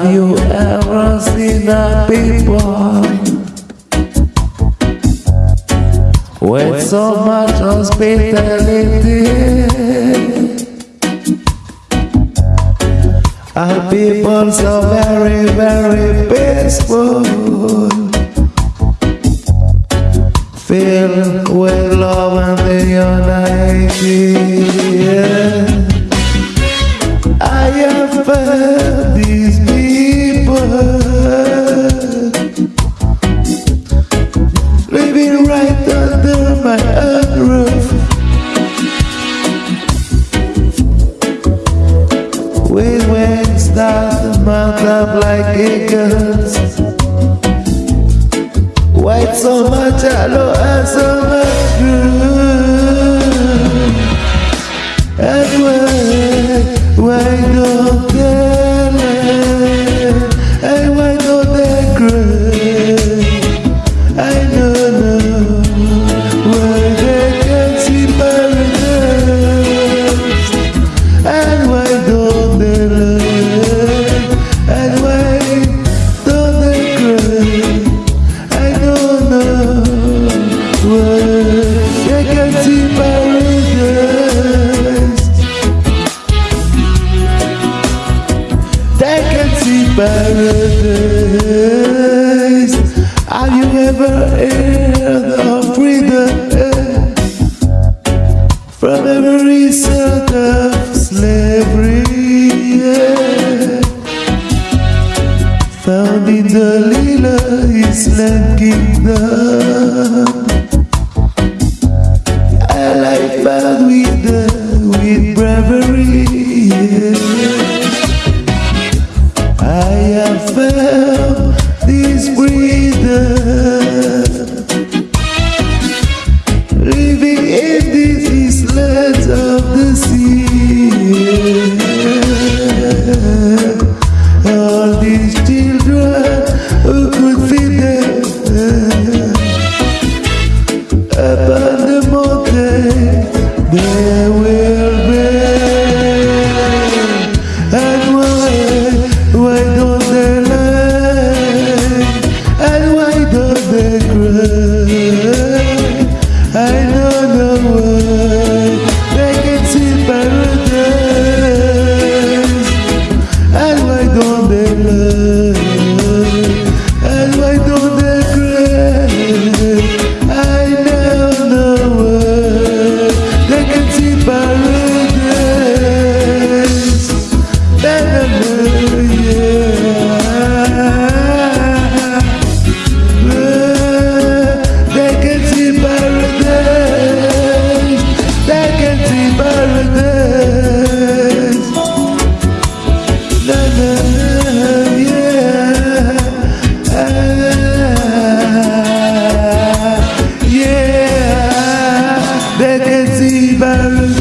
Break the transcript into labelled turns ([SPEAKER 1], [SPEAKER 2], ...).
[SPEAKER 1] Have you ever seen a people with so much hospitality? A people so very, very peaceful, filled with love and the unity. I have living right under my own roof. With wings that mount up like eagles. White so much yellow and so much blue. And why, why don't they They can see paradise. Have you ever heard of freedom? From every sort of slavery. Found in the Lila Island Kingdom I have felt this breather Living in these islands of the sea. All these children who could feed them. Up on the mountain they will run away. baby